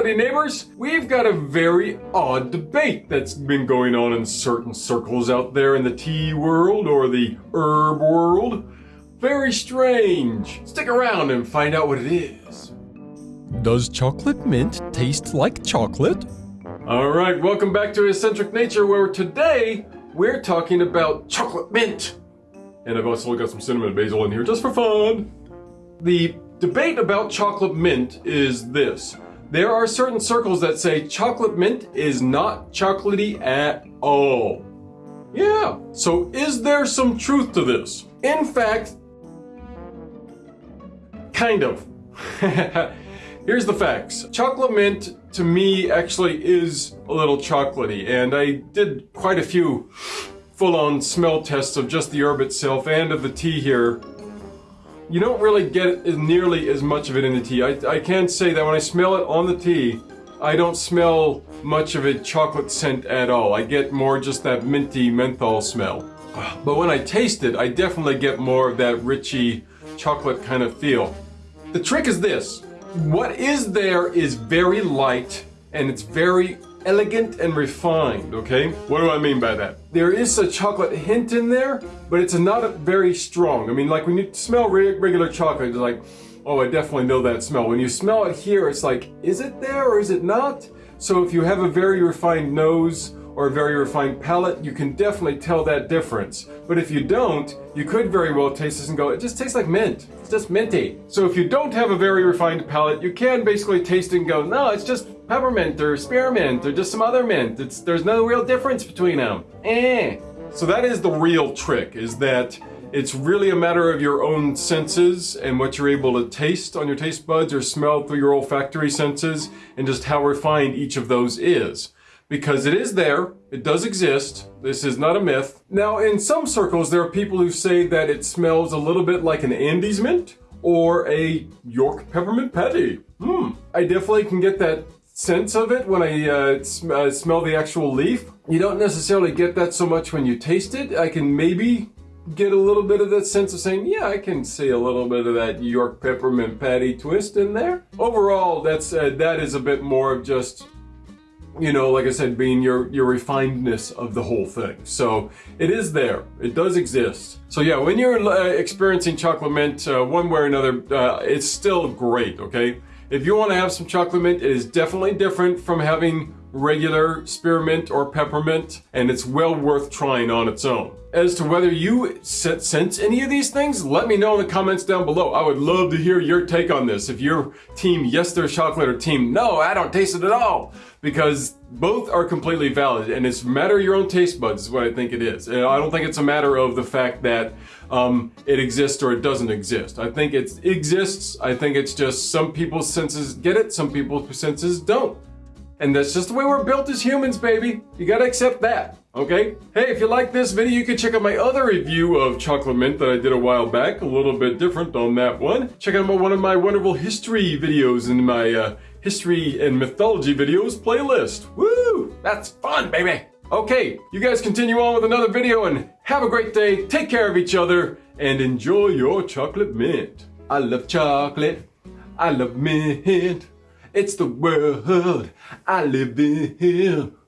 Howdy neighbors! We've got a very odd debate that's been going on in certain circles out there in the tea world or the herb world. Very strange. Stick around and find out what it is. Does chocolate mint taste like chocolate? Alright, welcome back to Eccentric Nature where today we're talking about chocolate mint. And I've also got some cinnamon basil in here just for fun. The debate about chocolate mint is this. There are certain circles that say chocolate mint is not chocolatey at all. Yeah, so is there some truth to this? In fact, kind of. Here's the facts. Chocolate mint to me actually is a little chocolatey and I did quite a few full-on smell tests of just the herb itself and of the tea here you don't really get nearly as much of it in the tea. I, I can say that when I smell it on the tea, I don't smell much of a chocolate scent at all. I get more just that minty menthol smell. But when I taste it, I definitely get more of that richy chocolate kind of feel. The trick is this. What is there is very light and it's very elegant and refined, okay? What do I mean by that? There is a chocolate hint in there, but it's not very strong. I mean, like when you smell regular chocolate, it's like, oh, I definitely know that smell. When you smell it here, it's like, is it there or is it not? So if you have a very refined nose or a very refined palate, you can definitely tell that difference. But if you don't, you could very well taste this and go, it just tastes like mint. It's just minty. So if you don't have a very refined palate, you can basically taste it and go, no, it's just peppermint or spearmint or just some other mint. It's There's no real difference between them. Eh. So that is the real trick, is that it's really a matter of your own senses and what you're able to taste on your taste buds or smell through your olfactory senses and just how refined each of those is. Because it is there, it does exist, this is not a myth. Now in some circles there are people who say that it smells a little bit like an Andes mint or a York peppermint patty. Hmm, I definitely can get that sense of it when I uh, sm uh, smell the actual leaf. You don't necessarily get that so much when you taste it. I can maybe get a little bit of that sense of saying, yeah, I can see a little bit of that York peppermint patty twist in there. Overall, that's uh, that is a bit more of just, you know, like I said, being your, your refinedness of the whole thing. So it is there. It does exist. So yeah, when you're uh, experiencing chocolate mint uh, one way or another, uh, it's still great, okay? If you want to have some chocolate mint, it is definitely different from having regular spearmint or peppermint, and it's well worth trying on its own. As to whether you sense any of these things, let me know in the comments down below. I would love to hear your take on this. If you're team yes there's chocolate or team no I don't taste it at all. Because both are completely valid and it's a matter of your own taste buds is what I think it is. And I don't think it's a matter of the fact that um, it exists or it doesn't exist. I think it exists. I think it's just some people's senses get it, some people's senses don't. And that's just the way we're built as humans, baby. You gotta accept that, okay? Hey, if you like this video, you can check out my other review of chocolate mint that I did a while back. A little bit different on that one. Check out my, one of my wonderful history videos in my uh, history and mythology videos playlist. Woo! That's fun, baby! Okay, you guys continue on with another video and have a great day, take care of each other, and enjoy your chocolate mint. I love chocolate. I love mint. It's the world I live in.